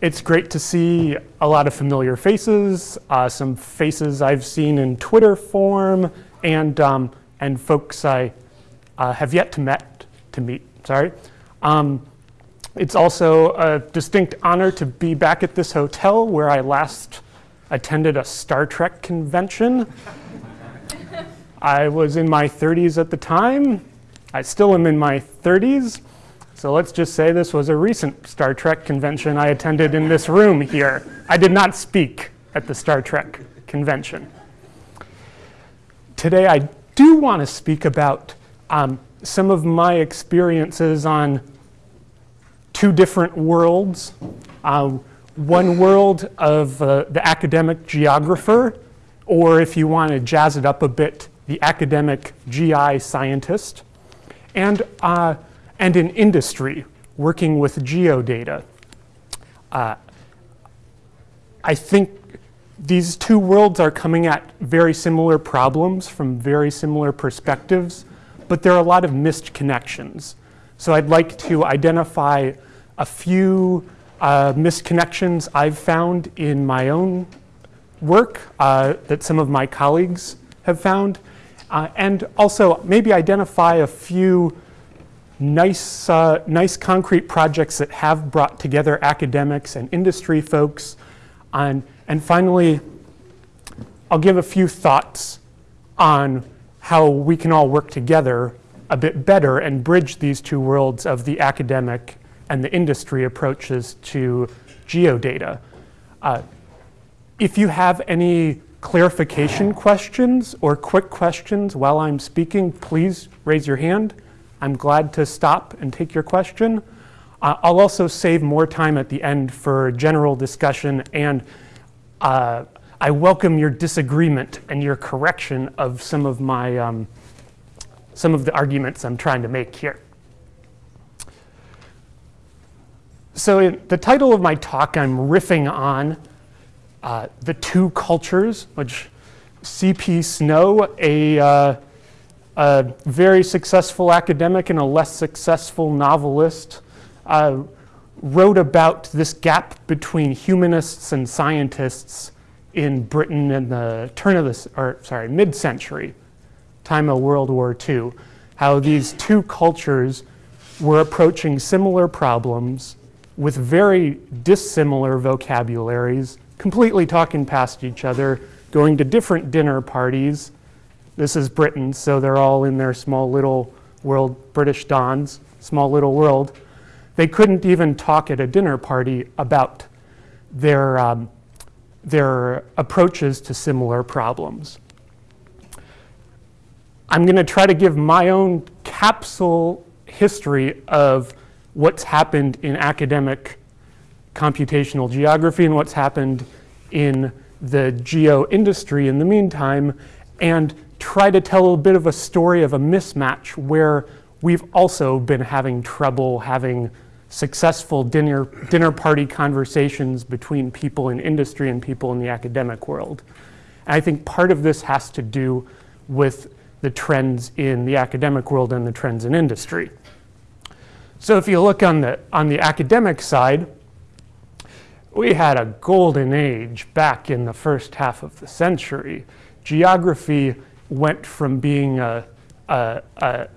it's great to see a lot of familiar faces, uh, some faces I've seen in Twitter form, and, um, and folks I uh, have yet to, met, to meet. Sorry. Um, it's also a distinct honor to be back at this hotel where I last attended a Star Trek convention. I was in my 30s at the time. I still am in my 30s. So let's just say this was a recent Star Trek convention I attended in this room here. I did not speak at the Star Trek convention. Today I do want to speak about um, some of my experiences on two different worlds. Uh, one world of uh, the academic geographer, or if you want to jazz it up a bit, the academic GI scientist, and uh, and in industry, working with geodata. Uh, I think these two worlds are coming at very similar problems from very similar perspectives, but there are a lot of missed connections. So I'd like to identify a few uh, misconnections I've found in my own work uh, that some of my colleagues have found, uh, and also maybe identify a few nice, uh, nice concrete projects that have brought together academics and industry folks. And, and finally, I'll give a few thoughts on how we can all work together a bit better and bridge these two worlds of the academic and the industry approaches to geodata. Uh, if you have any clarification questions or quick questions while I'm speaking, please raise your hand. I'm glad to stop and take your question. Uh, I'll also save more time at the end for general discussion and uh, I welcome your disagreement and your correction of some of my um, some of the arguments I'm trying to make here. So in the title of my talk, I'm riffing on uh, the two cultures, which C.P. Snow, a uh, a very successful academic and a less successful novelist, uh, wrote about this gap between humanists and scientists in Britain in the turn of the, or sorry, mid-century, time of World War II, how these two cultures were approaching similar problems with very dissimilar vocabularies, completely talking past each other, going to different dinner parties, this is Britain, so they're all in their small little world, British dons, small little world. They couldn't even talk at a dinner party about their, um, their approaches to similar problems. I'm going to try to give my own capsule history of what's happened in academic computational geography and what's happened in the geo industry in the meantime, and try to tell a bit of a story of a mismatch where we've also been having trouble having successful dinner, dinner party conversations between people in industry and people in the academic world. And I think part of this has to do with the trends in the academic world and the trends in industry. So if you look on the, on the academic side, we had a golden age back in the first half of the century. Geography went from being a, a, a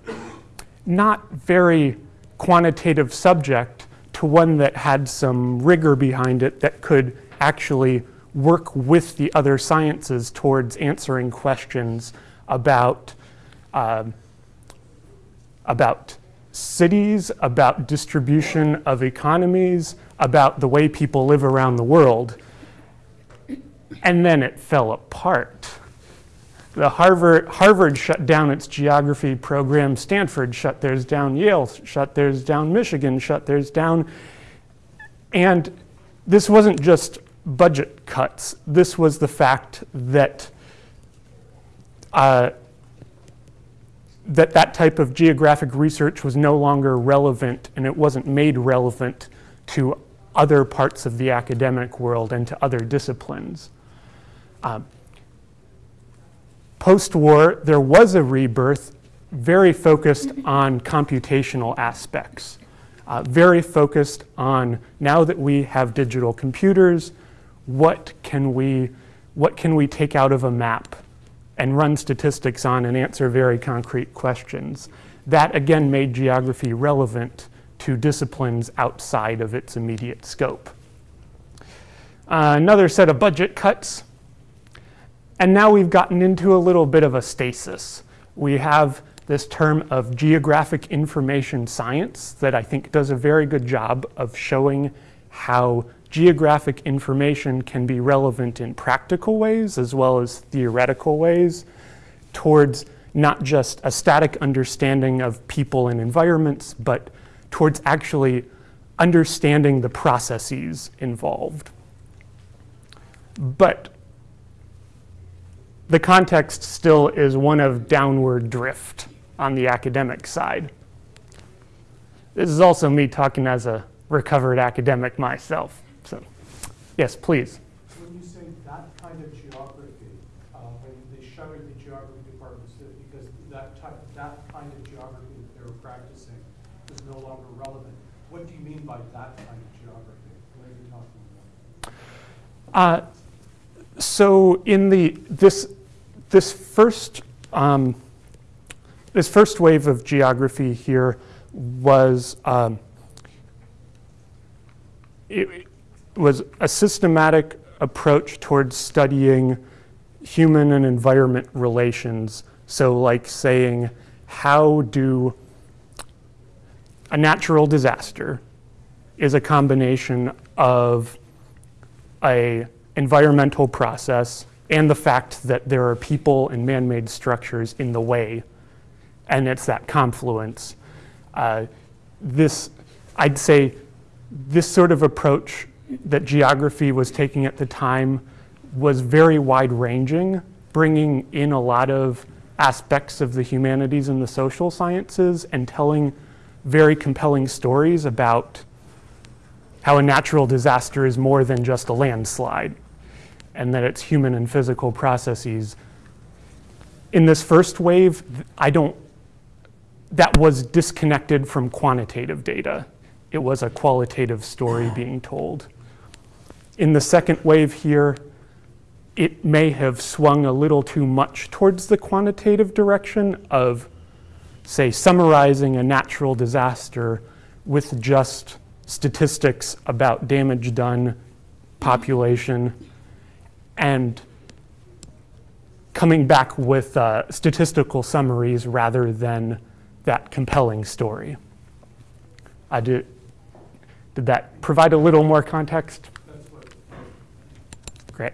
not very quantitative subject to one that had some rigor behind it that could actually work with the other sciences towards answering questions about, uh, about cities, about distribution of economies, about the way people live around the world. And then it fell apart the Harvard, Harvard shut down its geography program, Stanford shut theirs down, Yale shut theirs down, Michigan shut theirs down. And this wasn't just budget cuts. This was the fact that uh, that that type of geographic research was no longer relevant and it wasn't made relevant to other parts of the academic world and to other disciplines. Uh, Post-war, there was a rebirth very focused on computational aspects. uh, very focused on now that we have digital computers, what can we, what can we take out of a map and run statistics on and answer very concrete questions. That again made geography relevant to disciplines outside of its immediate scope. Uh, another set of budget cuts. And now we've gotten into a little bit of a stasis. We have this term of geographic information science that I think does a very good job of showing how geographic information can be relevant in practical ways as well as theoretical ways towards not just a static understanding of people and environments, but towards actually understanding the processes involved. But the context still is one of downward drift on the academic side. This is also me talking as a recovered academic myself. So, yes, please. When you say that kind of geography, uh, when they shuttered the geography department because that type, that kind of geography that they were practicing is no longer relevant. What do you mean by that kind of geography? What are you talking about? Uh, so in the this this first um, this first wave of geography here was um, it was a systematic approach towards studying human and environment relations. So like saying, how do a natural disaster is a combination of a environmental process and the fact that there are people and man-made structures in the way and it's that confluence. Uh, this, I'd say, this sort of approach that geography was taking at the time was very wide-ranging, bringing in a lot of aspects of the humanities and the social sciences and telling very compelling stories about how a natural disaster is more than just a landslide and that it's human and physical processes. In this first wave, I don't that was disconnected from quantitative data. It was a qualitative story being told. In the second wave here, it may have swung a little too much towards the quantitative direction of, say, summarizing a natural disaster with just statistics about damage done, population, and coming back with uh, statistical summaries rather than that compelling story. I did, did that provide a little more context? Great.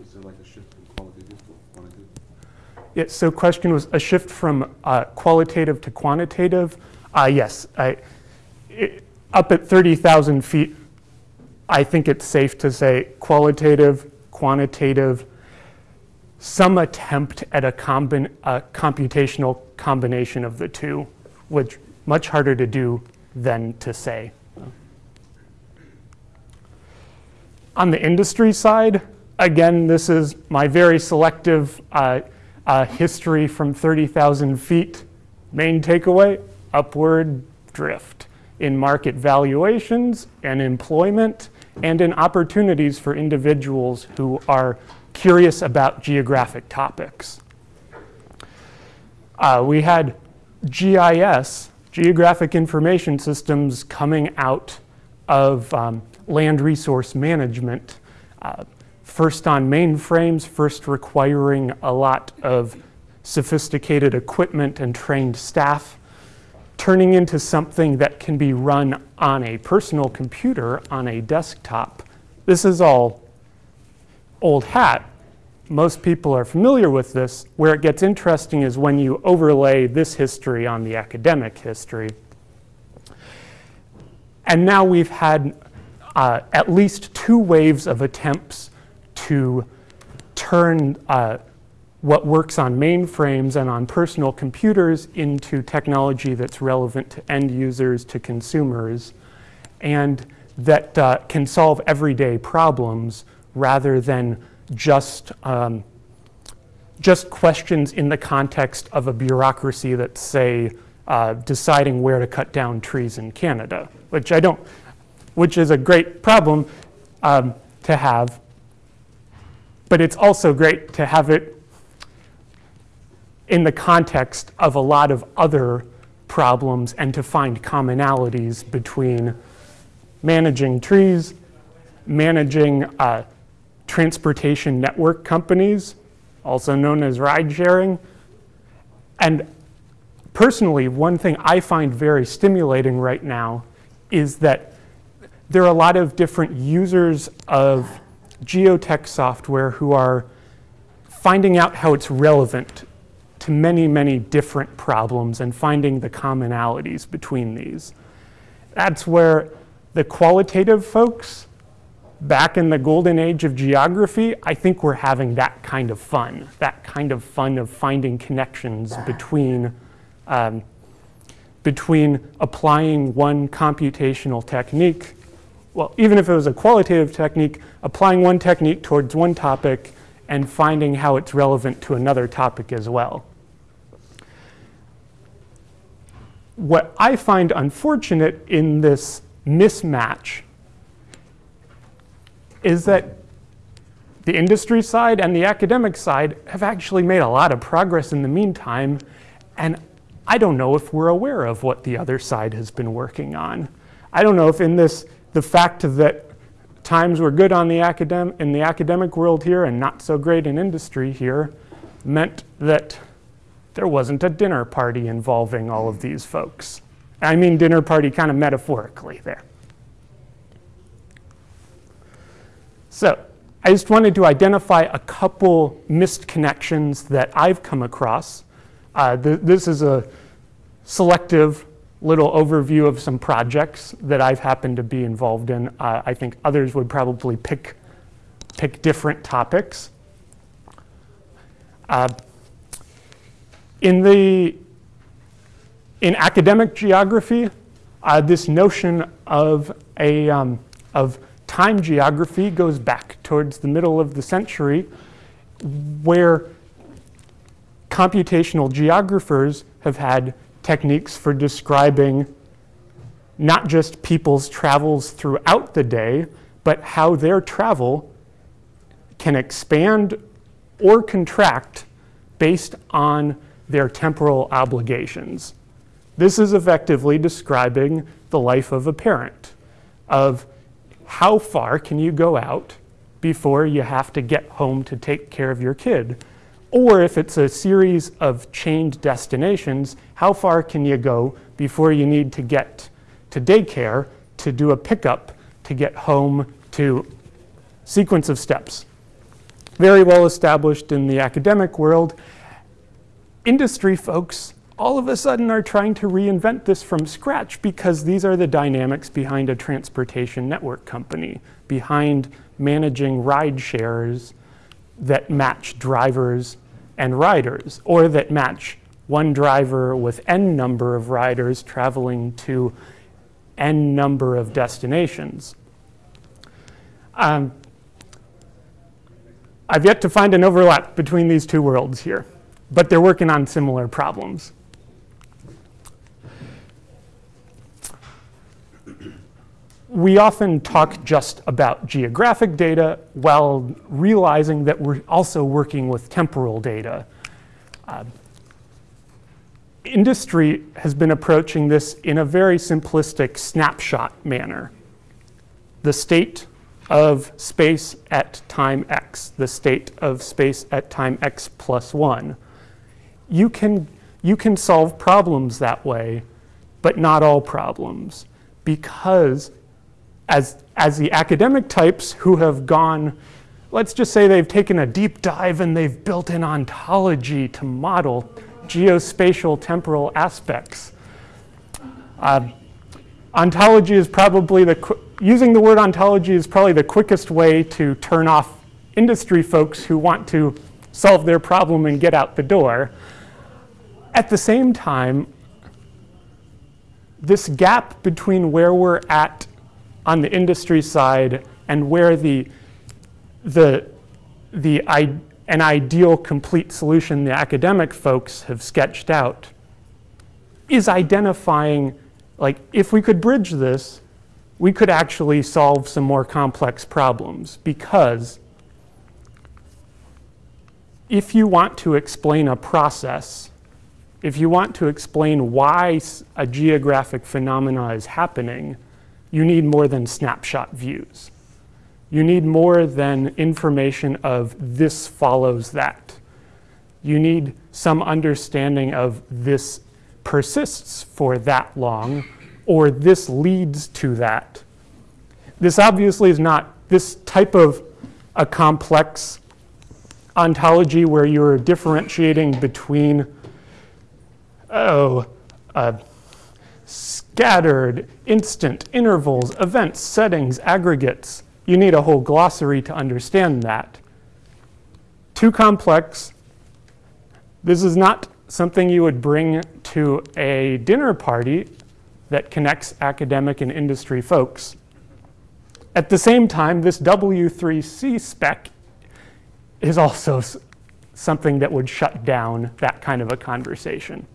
Is there like a shift from qualitative to quantitative? Yeah, so question was a shift from uh, qualitative to quantitative. Uh, yes, I, it, up at 30,000 feet, I think it's safe to say qualitative, quantitative, some attempt at a, combin a computational combination of the two, which much harder to do than to say. On the industry side, again, this is my very selective uh, uh, history from 30,000 feet. Main takeaway, upward drift in market valuations and employment and in opportunities for individuals who are curious about geographic topics. Uh, we had GIS, Geographic Information Systems, coming out of um, land resource management, uh, first on mainframes, first requiring a lot of sophisticated equipment and trained staff, turning into something that can be run on a personal computer on a desktop. This is all old hat. Most people are familiar with this. Where it gets interesting is when you overlay this history on the academic history. And now we've had uh, at least two waves of attempts to turn uh, what works on mainframes and on personal computers into technology that's relevant to end users, to consumers, and that uh, can solve everyday problems rather than just, um, just questions in the context of a bureaucracy that's, say, uh, deciding where to cut down trees in Canada. which I don't, which is a great problem um, to have. But it's also great to have it in the context of a lot of other problems and to find commonalities between managing trees, managing uh, transportation network companies, also known as ride sharing. And personally, one thing I find very stimulating right now is that there are a lot of different users of geotech software who are finding out how it's relevant to many, many different problems and finding the commonalities between these. That's where the qualitative folks back in the golden age of geography, I think we're having that kind of fun, that kind of fun of finding connections between, um, between applying one computational technique, well, even if it was a qualitative technique, applying one technique towards one topic and finding how it's relevant to another topic as well. What I find unfortunate in this mismatch is that the industry side and the academic side have actually made a lot of progress in the meantime, and I don't know if we're aware of what the other side has been working on. I don't know if in this, the fact that times were good on the academ in the academic world here and not so great in industry here meant that there wasn't a dinner party involving all of these folks. I mean dinner party kind of metaphorically there. So I just wanted to identify a couple missed connections that I've come across. Uh, th this is a selective little overview of some projects that I've happened to be involved in. Uh, I think others would probably pick, pick different topics. Uh, in the in academic geography, uh, this notion of a um, of time geography goes back towards the middle of the century where computational geographers have had techniques for describing not just people's travels throughout the day, but how their travel can expand or contract based on their temporal obligations. This is effectively describing the life of a parent, of how far can you go out before you have to get home to take care of your kid? Or if it's a series of chained destinations, how far can you go before you need to get to daycare to do a pickup to get home to sequence of steps? Very well established in the academic world. Industry folks all of a sudden are trying to reinvent this from scratch because these are the dynamics behind a transportation network company, behind managing ride shares that match drivers and riders, or that match one driver with n number of riders traveling to n number of destinations. Um, I've yet to find an overlap between these two worlds here, but they're working on similar problems. we often talk just about geographic data while realizing that we're also working with temporal data. Uh, industry has been approaching this in a very simplistic snapshot manner. The state of space at time x, the state of space at time x plus 1. You can, you can solve problems that way, but not all problems, because as, as the academic types who have gone, let's just say they've taken a deep dive and they've built an ontology to model geospatial temporal aspects. Uh, ontology is probably the, using the word ontology is probably the quickest way to turn off industry folks who want to solve their problem and get out the door. At the same time, this gap between where we're at on the industry side and where the, the, the, an ideal complete solution the academic folks have sketched out is identifying like if we could bridge this, we could actually solve some more complex problems because if you want to explain a process, if you want to explain why a geographic phenomena is happening, you need more than snapshot views. You need more than information of this follows that. You need some understanding of this persists for that long or this leads to that. This obviously is not this type of a complex ontology where you're differentiating between, oh, uh, scattered, instant, intervals, events, settings, aggregates. You need a whole glossary to understand that. Too complex. This is not something you would bring to a dinner party that connects academic and industry folks. At the same time, this W3C spec is also something that would shut down that kind of a conversation.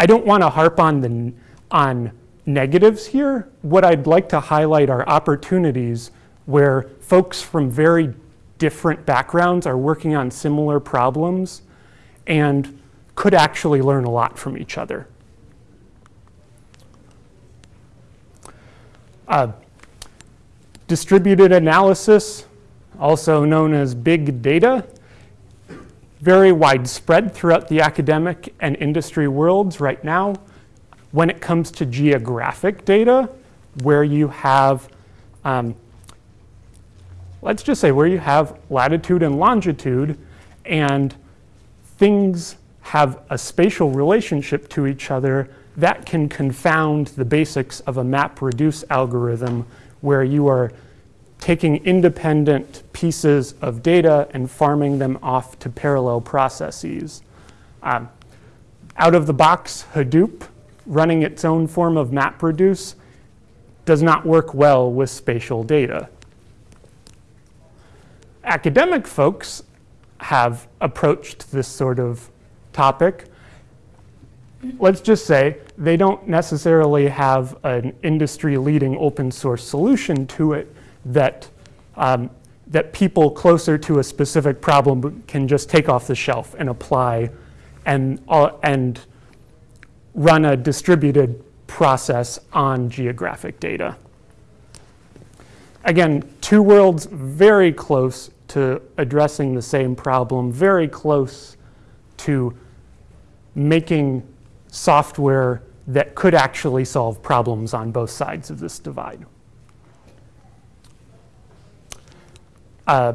I don't want to harp on the on negatives here. What I'd like to highlight are opportunities where folks from very different backgrounds are working on similar problems and could actually learn a lot from each other. Uh, distributed analysis, also known as big data, very widespread throughout the academic and industry worlds right now. When it comes to geographic data, where you have, um, let's just say, where you have latitude and longitude, and things have a spatial relationship to each other, that can confound the basics of a map reduce algorithm where you are taking independent pieces of data and farming them off to parallel processes. Um, out of the box, Hadoop, running its own form of MapReduce, does not work well with spatial data. Academic folks have approached this sort of topic. Let's just say they don't necessarily have an industry leading open source solution to it that, um, that people closer to a specific problem can just take off the shelf and apply and, uh, and run a distributed process on geographic data. Again, two worlds very close to addressing the same problem, very close to making software that could actually solve problems on both sides of this divide. Uh,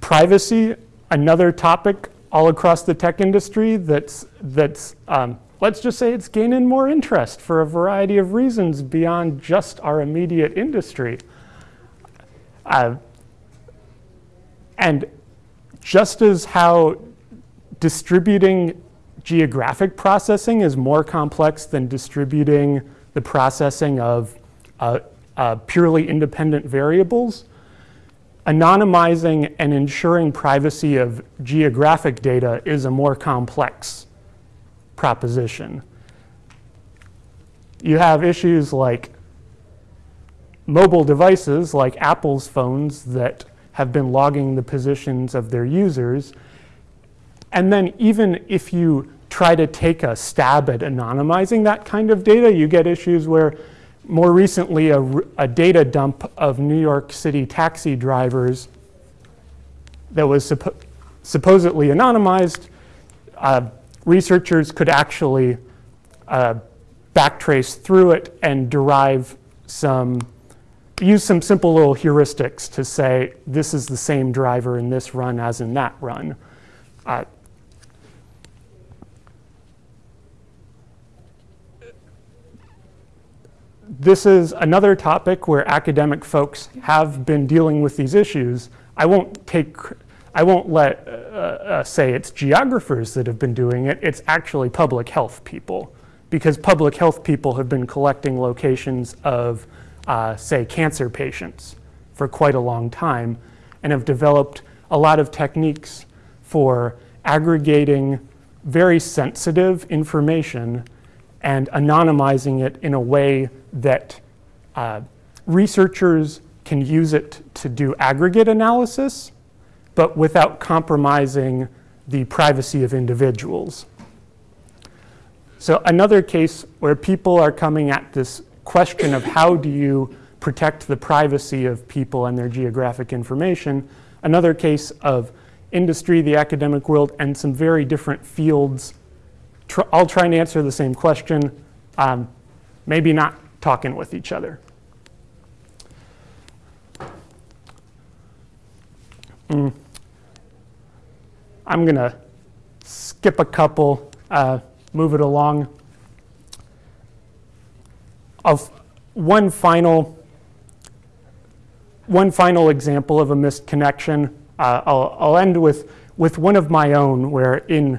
privacy, another topic all across the tech industry that's, that's um, let's just say it's gaining more interest for a variety of reasons beyond just our immediate industry. Uh, and just as how distributing geographic processing is more complex than distributing the processing of uh, uh, purely independent variables, anonymizing and ensuring privacy of geographic data is a more complex proposition. You have issues like mobile devices like Apple's phones that have been logging the positions of their users. And then even if you try to take a stab at anonymizing that kind of data, you get issues where more recently a, a data dump of New York City taxi drivers that was suppo- supposedly anonymized, uh, researchers could actually uh, backtrace through it and derive some use some simple little heuristics to say this is the same driver in this run as in that run. Uh, this is another topic where academic folks have been dealing with these issues. I won't take, I won't let uh, uh, say it's geographers that have been doing it. It's actually public health people, because public health people have been collecting locations of uh, say, cancer patients for quite a long time and have developed a lot of techniques for aggregating very sensitive information and anonymizing it in a way that uh, researchers can use it to do aggregate analysis, but without compromising the privacy of individuals. So another case where people are coming at this question of how do you protect the privacy of people and their geographic information, another case of industry, the academic world, and some very different fields tr- all trying to answer the same question, um, maybe not talking with each other. Mm. I'm going to skip a couple, uh, move it along. Of one final, one final example of a missed connection. Uh, I'll, I'll end with, with one of my own, where in,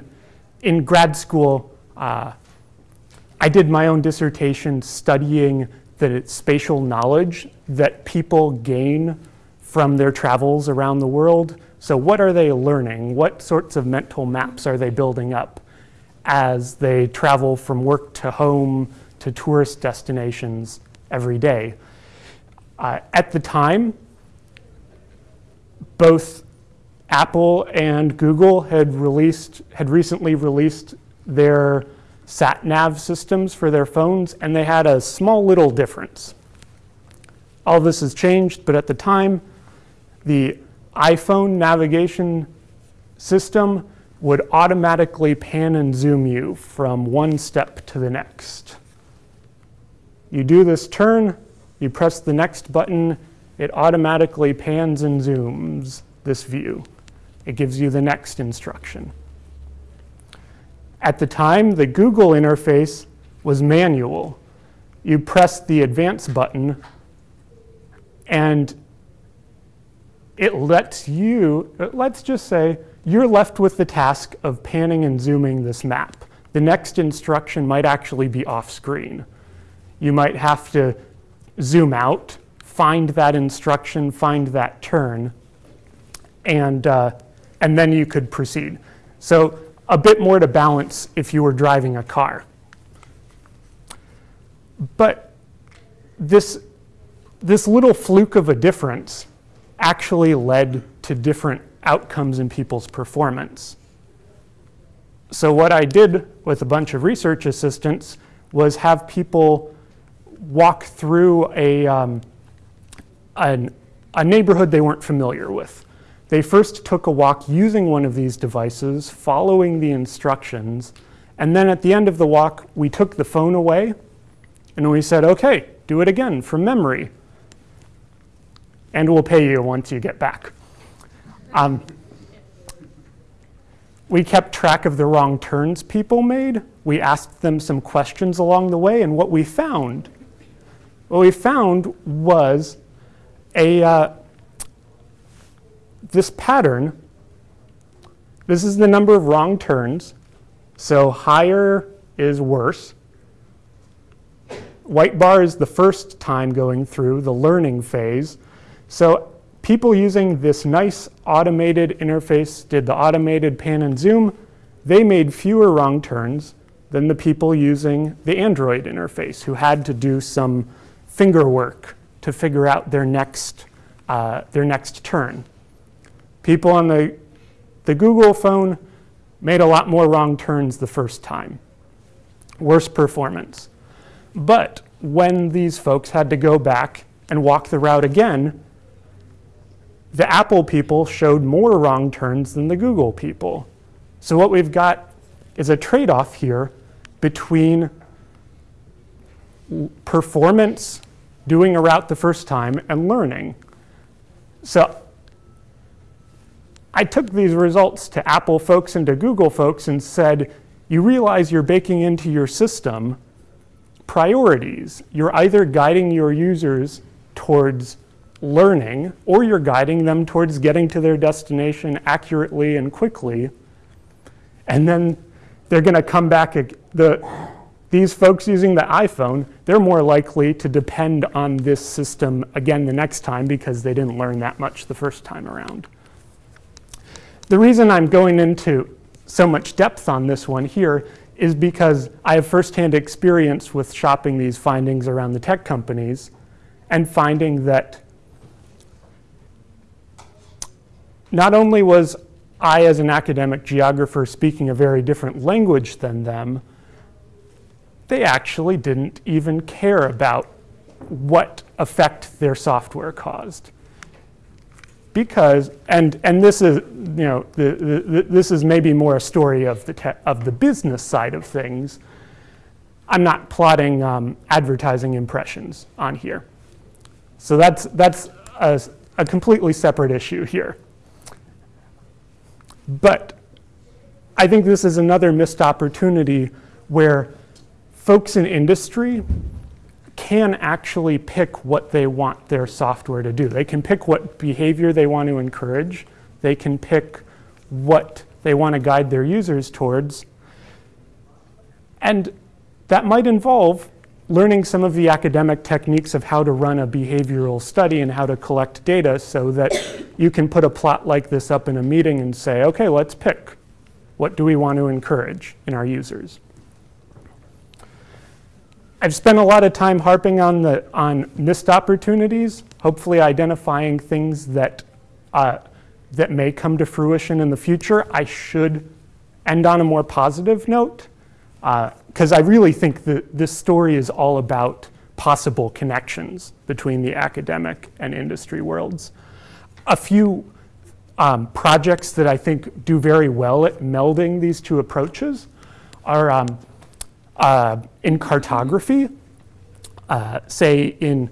in grad school, uh, I did my own dissertation studying the spatial knowledge that people gain from their travels around the world. So, what are they learning? What sorts of mental maps are they building up as they travel from work to home to tourist destinations every day? Uh, at the time, both Apple and Google had released had recently released their sat nav systems for their phones, and they had a small little difference. All this has changed, but at the time, the iPhone navigation system would automatically pan and zoom you from one step to the next. You do this turn, you press the next button, it automatically pans and zooms this view. It gives you the next instruction. At the time, the Google interface was manual. You press the advance button and it lets you, let's just say, you're left with the task of panning and zooming this map. The next instruction might actually be off screen. You might have to zoom out, find that instruction, find that turn, and, uh, and then you could proceed. So a bit more to balance if you were driving a car. But this, this little fluke of a difference actually led to different outcomes in people's performance. So, what I did with a bunch of research assistants was have people walk through a, um, an, a neighborhood they weren't familiar with. They first took a walk using one of these devices, following the instructions, and then at the end of the walk, we took the phone away and we said, okay, do it again from memory and we'll pay you once you get back. Um, we kept track of the wrong turns people made. We asked them some questions along the way, and what we found, what we found was a uh, this pattern. This is the number of wrong turns. So higher is worse. White bar is the first time going through the learning phase. So people using this nice automated interface did the automated pan and zoom. They made fewer wrong turns than the people using the Android interface who had to do some finger work to figure out their next, uh, their next turn. People on the, the Google phone made a lot more wrong turns the first time. Worse performance. But when these folks had to go back and walk the route again, the Apple people showed more wrong turns than the Google people. So what we've got is a trade-off here between performance, doing a route the first time, and learning. So I took these results to Apple folks and to Google folks and said, you realize you're baking into your system priorities. You're either guiding your users towards learning, or you're guiding them towards getting to their destination accurately and quickly. And then they're going to come back. The, these folks using the iPhone, they're more likely to depend on this system again the next time because they didn't learn that much the first time around. The reason I'm going into so much depth on this one here is because I have firsthand experience with shopping these findings around the tech companies and finding that not only was I, as an academic geographer, speaking a very different language than them, they actually didn't even care about what effect their software caused. Because, and, and this is, you know, the, the, this is maybe more a story of the, of the business side of things. I'm not plotting um, advertising impressions on here. So that's, that's a, a completely separate issue here. But I think this is another missed opportunity where folks in industry can actually pick what they want their software to do. They can pick what behavior they want to encourage. They can pick what they want to guide their users towards. And that might involve learning some of the academic techniques of how to run a behavioral study and how to collect data so that you can put a plot like this up in a meeting and say, okay, let's pick. What do we want to encourage in our users? I've spent a lot of time harping on, the, on missed opportunities, hopefully identifying things that, uh, that may come to fruition in the future. I should end on a more positive note, because uh, I really think that this story is all about possible connections between the academic and industry worlds. A few um, projects that I think do very well at melding these two approaches are um, uh, in cartography, uh, say in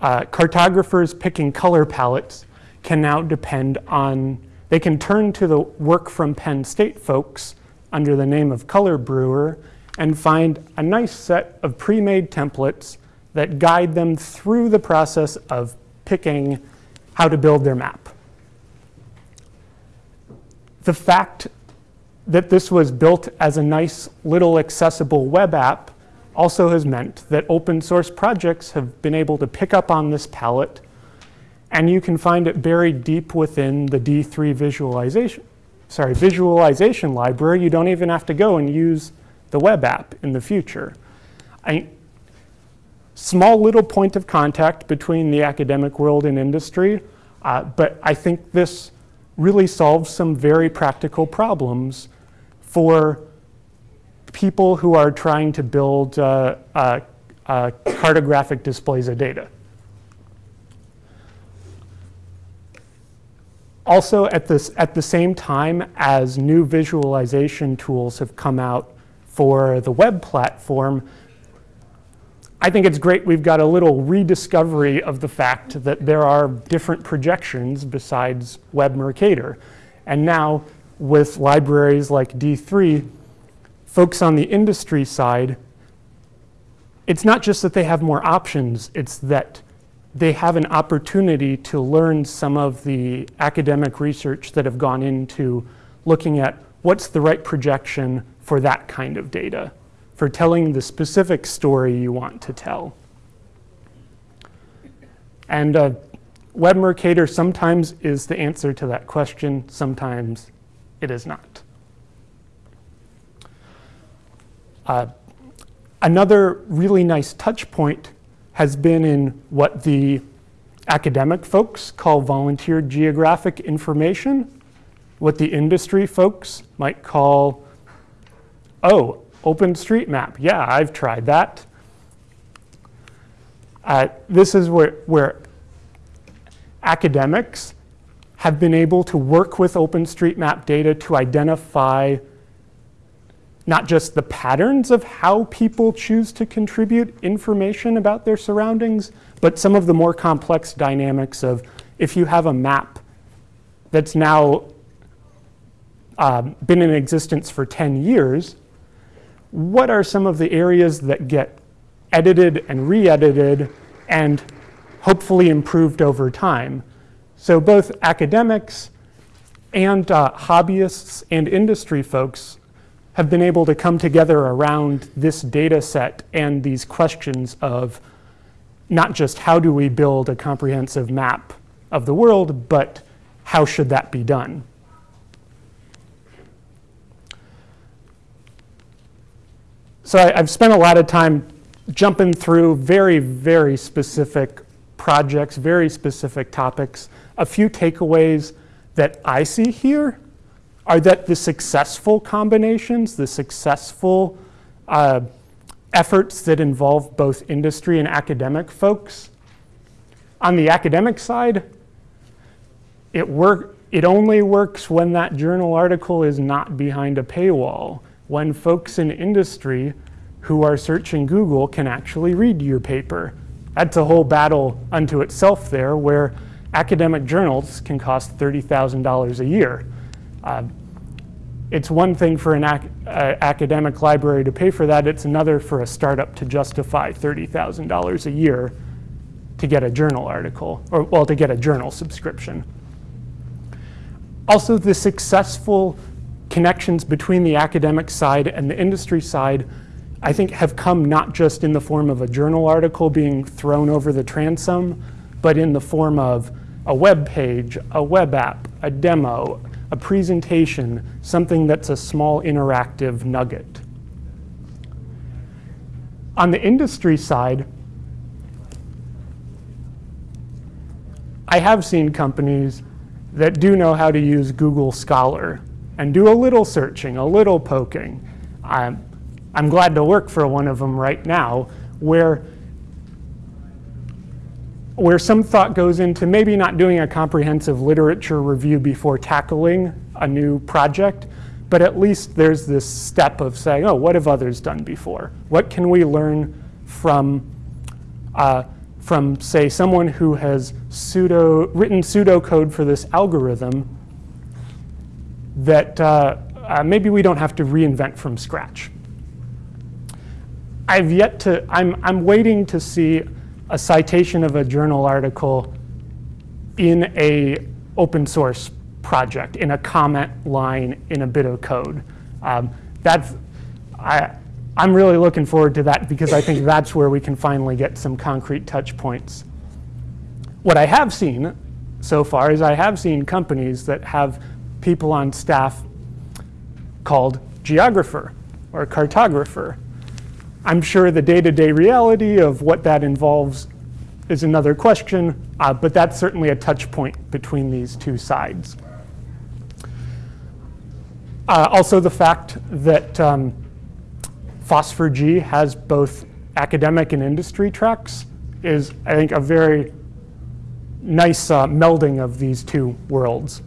uh, cartographers picking color palettes can now depend on, they can turn to the work from Penn State folks under the name of Color Brewer and find a nice set of pre-made templates that guide them through the process of picking how to build their map. The fact that this was built as a nice little accessible web app also has meant that open source projects have been able to pick up on this palette and you can find it buried deep within the D3 visualization, sorry, visualization library. You don't even have to go and use the web app in the future. I, small little point of contact between the academic world and industry, uh, but I think this really solves some very practical problems for people who are trying to build uh, uh, uh, cartographic displays of data. Also, at, this, at the same time as new visualization tools have come out for the web platform, I think it's great we've got a little rediscovery of the fact that there are different projections besides Web Mercator. And now with libraries like D3, folks on the industry side, it's not just that they have more options, it's that they have an opportunity to learn some of the academic research that have gone into looking at what's the right projection for that kind of data for telling the specific story you want to tell. And uh, Web Mercator sometimes is the answer to that question, sometimes it is not. Uh, another really nice touch point has been in what the academic folks call volunteer geographic information, what the industry folks might call, oh, OpenStreetMap, yeah, I've tried that. Uh, this is where, where academics have been able to work with OpenStreetMap data to identify not just the patterns of how people choose to contribute information about their surroundings, but some of the more complex dynamics of if you have a map that's now uh, been in existence for 10 years, what are some of the areas that get edited and re-edited and hopefully improved over time. So both academics and uh, hobbyists and industry folks have been able to come together around this data set and these questions of not just how do we build a comprehensive map of the world, but how should that be done? So I, I've spent a lot of time jumping through very, very specific projects, very specific topics. A few takeaways that I see here are that the successful combinations, the successful uh, efforts that involve both industry and academic folks, on the academic side, it, work, it only works when that journal article is not behind a paywall, when folks in industry who are searching Google can actually read your paper. That's a whole battle unto itself there where academic journals can cost $30,000 a year. Uh, it's one thing for an ac uh, academic library to pay for that, it's another for a startup to justify $30,000 a year to get a journal article, or well, to get a journal subscription. Also, the successful connections between the academic side and the industry side, I think have come not just in the form of a journal article being thrown over the transom, but in the form of a web page, a web app, a demo, a presentation, something that's a small interactive nugget. On the industry side, I have seen companies that do know how to use Google Scholar and do a little searching, a little poking. I'm, I'm glad to work for one of them right now where where some thought goes into maybe not doing a comprehensive literature review before tackling a new project, but at least there's this step of saying, oh, what have others done before? What can we learn from, uh, from say, someone who has pseudo, written pseudocode for this algorithm that uh, uh, maybe we don't have to reinvent from scratch. I've yet to, I'm, I'm waiting to see a citation of a journal article in a open source project, in a comment line in a bit of code. Um, that's, I, I'm really looking forward to that because I think that's where we can finally get some concrete touch points. What I have seen so far is I have seen companies that have people on staff called geographer or cartographer I'm sure the day-to-day -day reality of what that involves is another question, uh, but that's certainly a touch point between these two sides. Uh, also the fact that um, FOSS4G has both academic and industry tracks is, I think, a very nice uh, melding of these two worlds.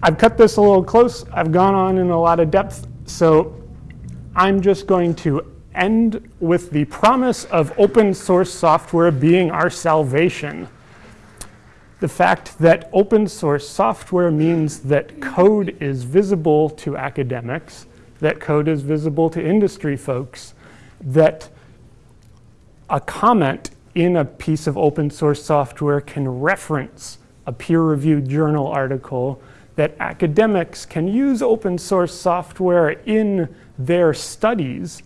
I've cut this a little close. I've gone on in a lot of depth. So I'm just going to end with the promise of open source software being our salvation. The fact that open source software means that code is visible to academics, that code is visible to industry folks, that a comment in a piece of open source software can reference a peer-reviewed journal article that academics can use open source software in their studies,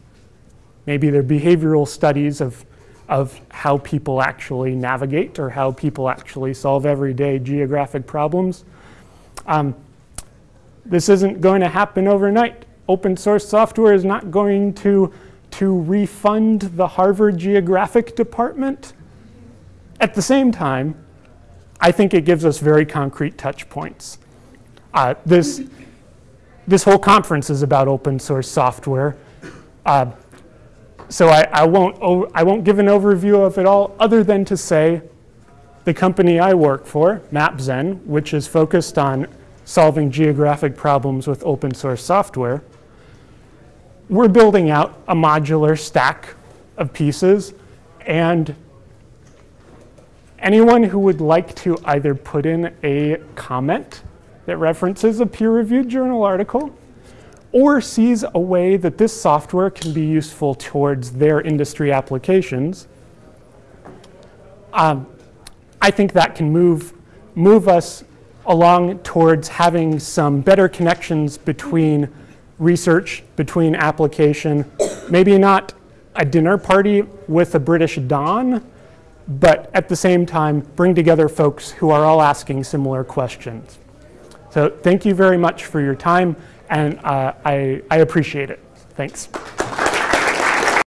maybe their behavioral studies of, of how people actually navigate or how people actually solve everyday geographic problems. Um, this isn't going to happen overnight. Open source software is not going to, to refund the Harvard Geographic Department. At the same time, I think it gives us very concrete touch points. Uh, this, this whole conference is about open source software. Uh, so I, I, won't, I won't give an overview of it all other than to say the company I work for, MapZen, which is focused on solving geographic problems with open source software, we're building out a modular stack of pieces and anyone who would like to either put in a comment that references a peer-reviewed journal article or sees a way that this software can be useful towards their industry applications, um, I think that can move, move us along towards having some better connections between research, between application, maybe not a dinner party with a British Don, but at the same time bring together folks who are all asking similar questions. So thank you very much for your time, and uh, I, I appreciate it. Thanks.